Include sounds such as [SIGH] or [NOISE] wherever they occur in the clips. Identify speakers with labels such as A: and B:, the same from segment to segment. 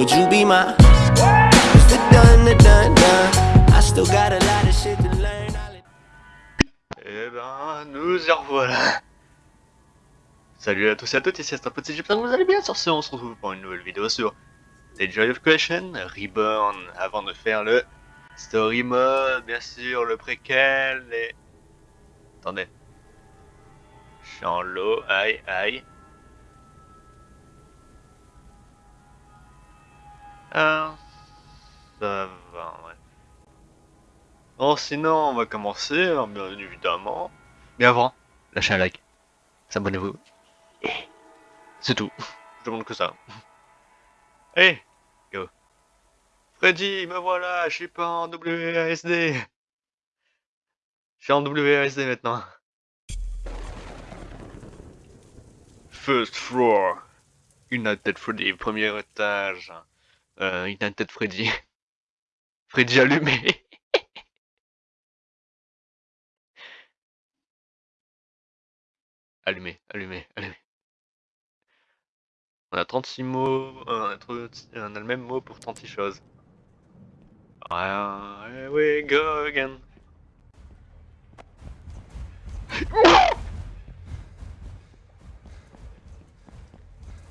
A: Would you be my I still got a lot of shit to learn.
B: Eh ben, nous y revoilà. Salut à tous et à toutes, ici c'est un petit j'espère que vous allez bien sur ce, on se retrouve pour une nouvelle vidéo sur The Joy of Creation Reborn, avant de faire le Story Mode, bien sûr, le préquel et... Attendez. Je aïe, aïe. Ah, ça va, ouais. Bon, sinon, on va commencer, hein, bien évidemment. Mais avant, lâchez un like, s'abonnez-vous. C'est tout. Je demande que ça. [LAUGHS] Hey, go. Freddy, me voilà, je suis pas en WASD. Je suis en WASD maintenant. First floor. United Freddy, premier étage. Euh, United Freddy. [LAUGHS] Freddy allumé. [LAUGHS] allumé, allumé, allumé. On a 36 mots, on a, le même mot pour 36 choses. Ah, here we go again.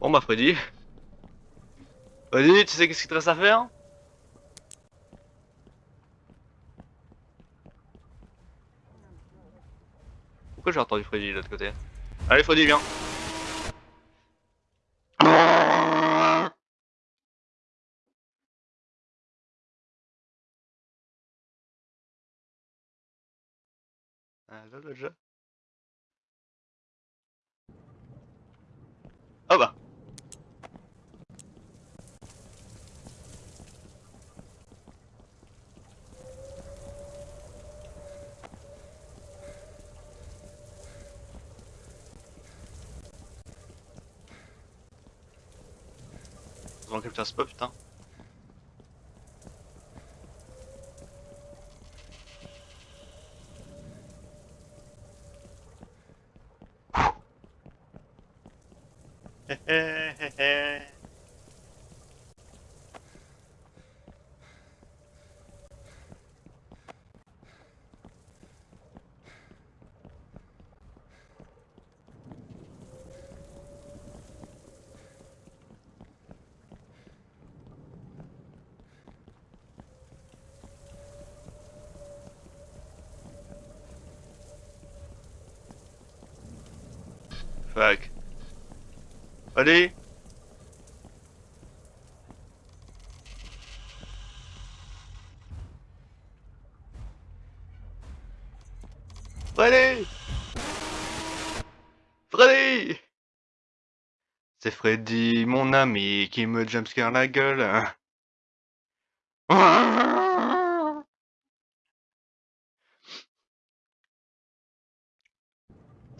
B: Bon bah Freddy. Freddy, tu sais qu'est-ce qu'il te reste à faire? Pourquoi j'ai entendu Freddy de l'autre côté? Allez Freddy, viens dans quel classe pas putain Fuck. Allez Freddy Freddy C'est Freddy, mon ami, qui me jumpscare la gueule.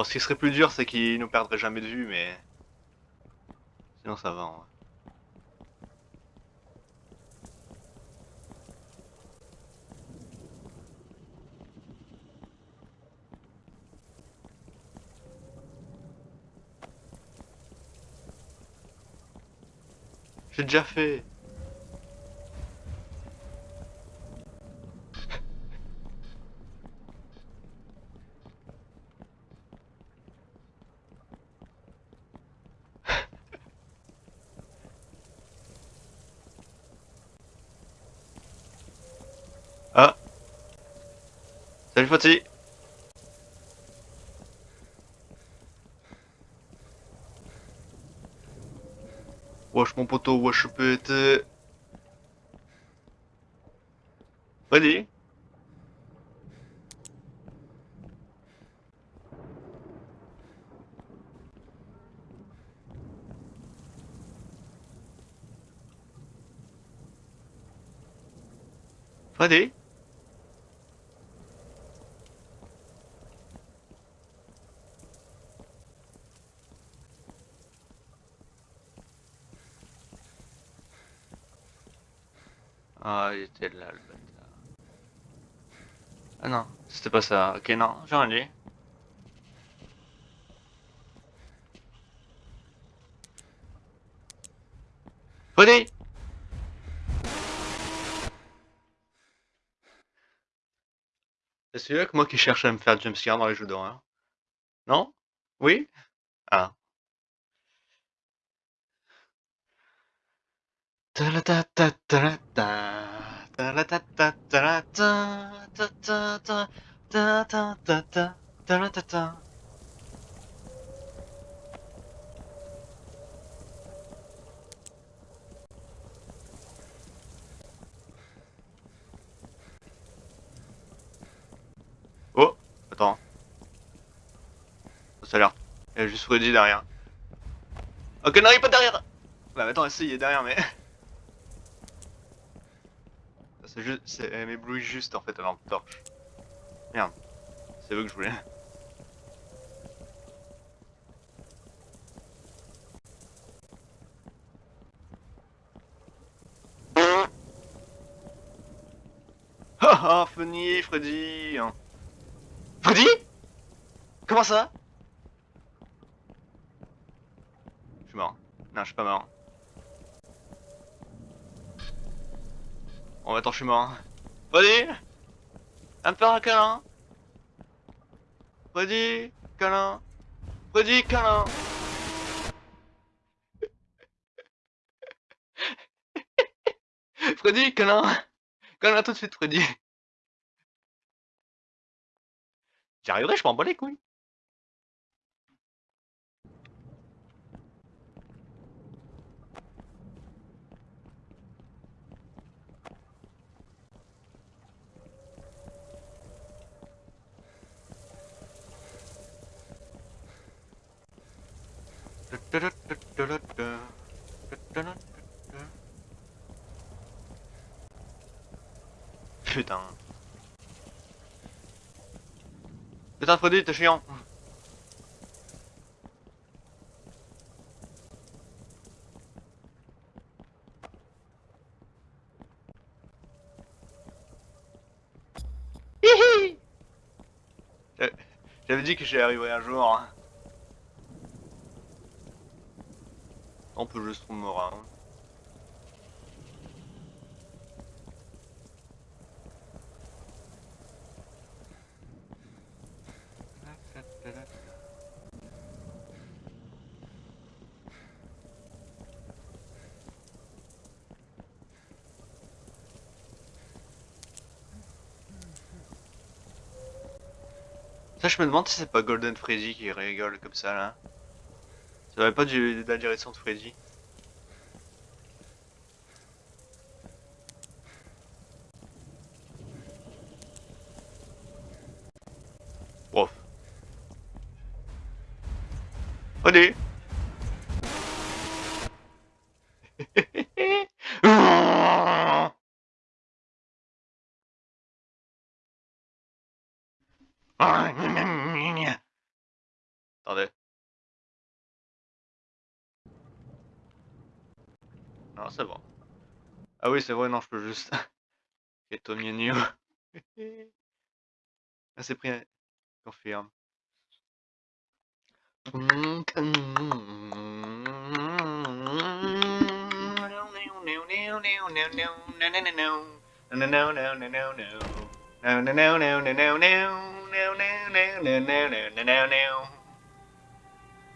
B: Oh, ce qui serait plus dur, c'est qu'il nous perdrait jamais de vue, mais... Sinon ça va, en vrai. J'ai déjà fait Salut Fati Wesh mon poteau, wesh pété Freddy Freddy Ah, il était Ah non, c'était pas ça. Ok, non, j'ai rien dit. Freddy C'est celui-là que moi qui cherche à me faire jumpscare dans les jeux d'horreur. Non? Oui? Ah. Oh Attends. Ça a l'air... Il a juste Freddy derrière. Ok, non, il est pas derrière Bah attends, si, il est derrière, mais... C'est juste... Elle m'éblouit juste, en fait, la lampe torche. Merde. C'est eux que je voulais. [LAUGHS] Ah ah, Funny, Freddy Freddy? Comment ça Je suis mort. Non, je suis pas mort. Bon, attends, je suis mort. Freddy Un peu un câlin. Freddy Câlin. Freddy [LAUGHS] Câlin. Freddy Câlin Câlin tout de suite, Freddy. J'y arriverai, je m'en bats les couilles Putain. Putain, Freddy, t'es chiant. J'a- J'avais dit que j'y arriverais un jour. hein. On peut juste trouver Mora. hein. Ça, je me demande si c'est pas Golden Freddy qui rigole comme ça là. Ça va pas de la direction de Freddy. Bof. Freddy Attendez. Non, c'est bon. Ah oui, c'est vrai, non, je peux juste... Et Mienio. Ah, c'est pris... Confirme.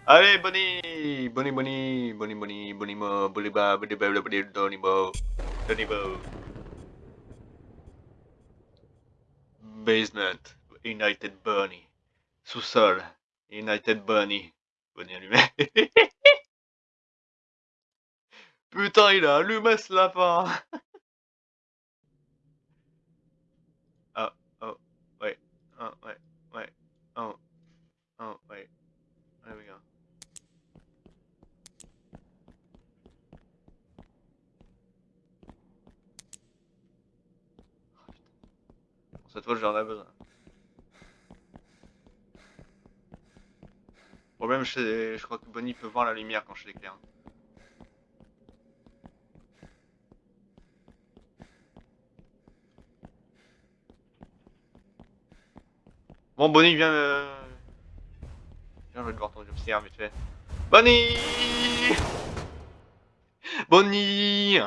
B: Allez, Bonnie Bonnie, Bonnie, Bonnie, Bonnie, Bonnie, Mo, Bonnie, Ba, Bonnie, Ba, Bonnie, Donnie, Basement, United Bunny. Sous-sol, United Bunny. Bonnie allumé. [LAUGHS] Putain, il a allumé ce lapin [LAUGHS] Oh, oh, wait, oh, wait, wait, oh, oh, wait, Cette fois, j'en ai besoin. Le problème, je crois que Bonnie peut voir la lumière quand je l'éclaire. Bon, Bonnie, viens. euh, Viens, je vais devoir ton jumpscare vite fait. Bonnie Bonnie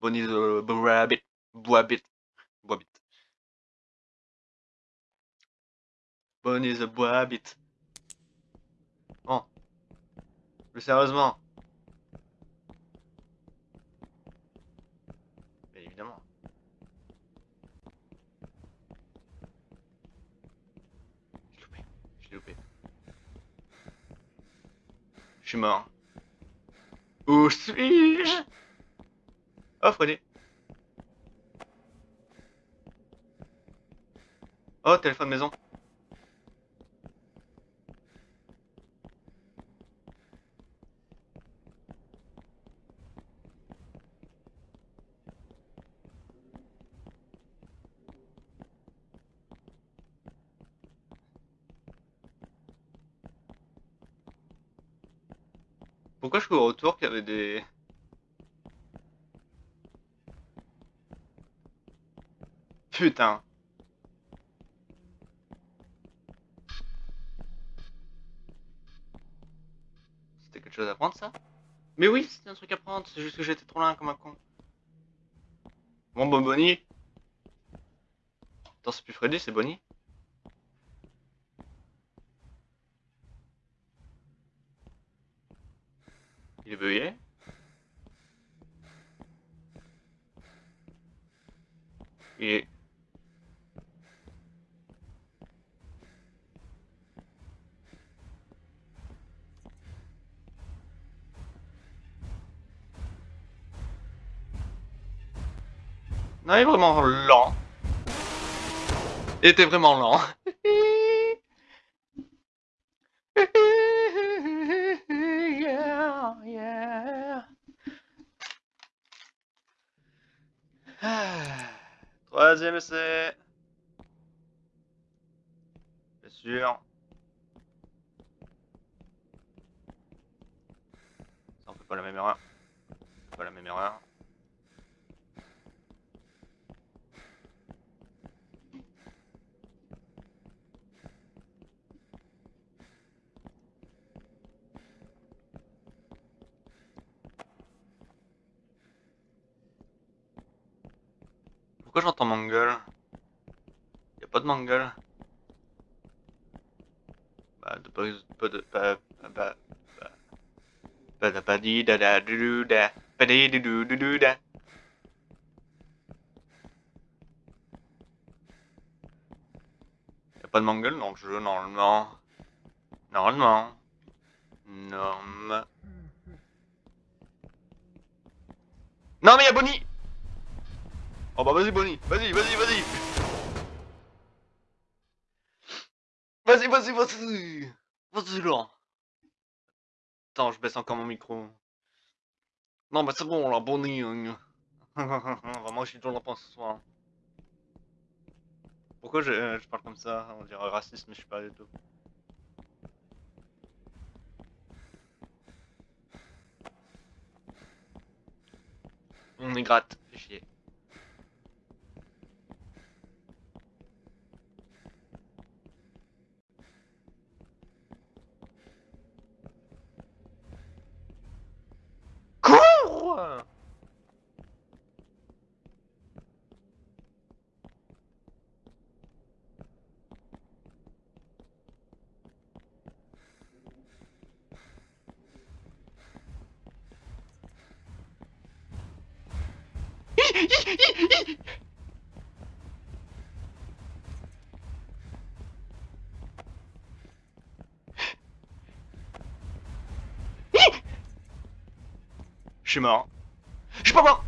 B: Bonnie the Rabbit. Boabit. Boabit. Bonnie the Boabit. Bon. Plus sérieusement. Mais évidemment. J'ai loupé. J'ai loupé. Je suis mort. Où suis-je? Oh, Freddy. Oh, téléphone maison. Cours autour qu'il y avait des... Putain. C'était quelque chose à prendre ça? Mais oui, c'était un truc à prendre, c'est juste que j'étais trop loin comme un con. Bon, bon, Bonnie. Attends, c'est plus Freddy, c'est Bonnie. Non, il est vraiment lent. Il était vraiment lent. [LAUGHS] Troisième essai. Bien sûr. Ça, on fait pas la même erreur. Fait Pas la même erreur. J'entends Mangle Y'a pas de Mangle Bah, de pas, de bah bah bah da ba di da da du du da ba di du. Y'a pas de Mangle dans le jeu normalement. Normalement. Norme. Non mais y'a Bonnie Oh bah vas-y Bonnie, vas-y, vas-y, vas-y Vas-y, vas-y, vas-y Vas-y là Attends, je baisse encore mon micro. Non mais c'est bon là, Bonnie hein. [LAUGHS] Vraiment, je suis toujours là ce soir. Pourquoi je, euh, je parle comme ça? On dirait raciste, mais je suis pas du tout. On est gratte, Je suis mort. Je suis pas mort.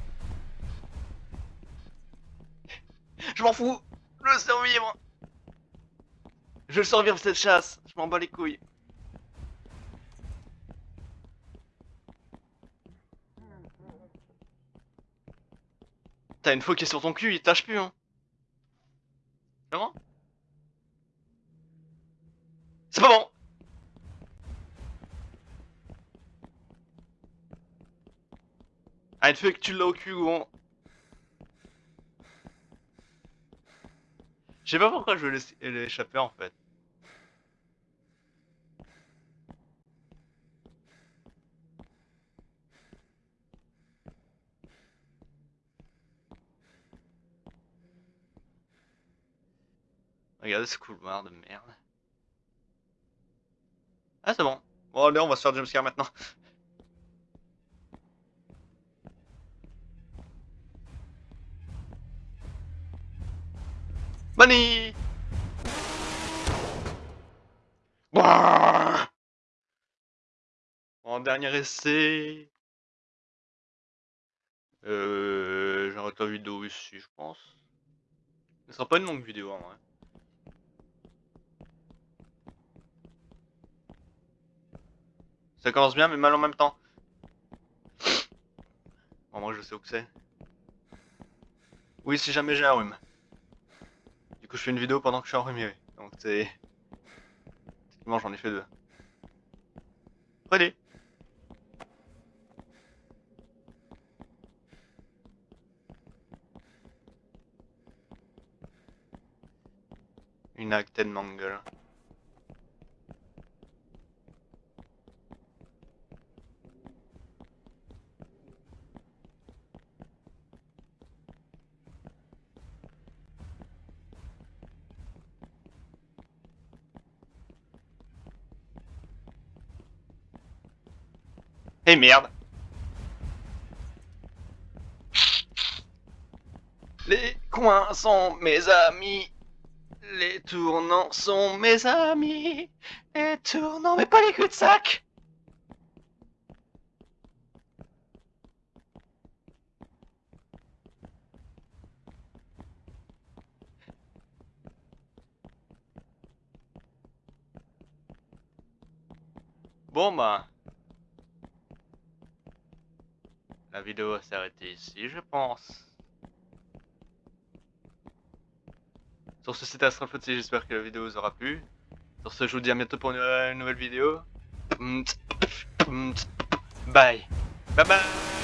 B: Je m'en fous. Je veux survivre Je veux survivre cette chasse. Je m'en bats les couilles T'as une fois qui est sur ton cul, il tâche plus hein. C'est pas bon! Ah, une fois que tu l'as au cul, gros. Je sais pas pourquoi je veux laisser l'échapper en fait. Regardez ce couloir de merde. Ah c'est bon. Bon allez on va se faire jumpscare maintenant. Ouah En dernier essai. Euh, J'arrête la vidéo ici, je pense. Ce sera pas une longue vidéo en vrai. Ça commence bien mais mal en même temps. Bon, moi je sais où que c'est. Oui, si jamais j'ai un rhume. Du coup, je fais une vidéo pendant que je suis enrhumé. Donc, c'est. Techniquement, j'en ai fait deux. Prenez Une actine mangle. Eh merde Les coins sont mes amis. Les tournants sont mes amis. Les tournants, mais pas les cul-de-sac Bon bah... La vidéo va s'arrêter ici, je pense. Sur ce, c'était Astrophotsi, j'espère que la vidéo vous aura plu. Sur ce, je vous dis à bientôt pour une, nouvelle vidéo. Bye. Bye bye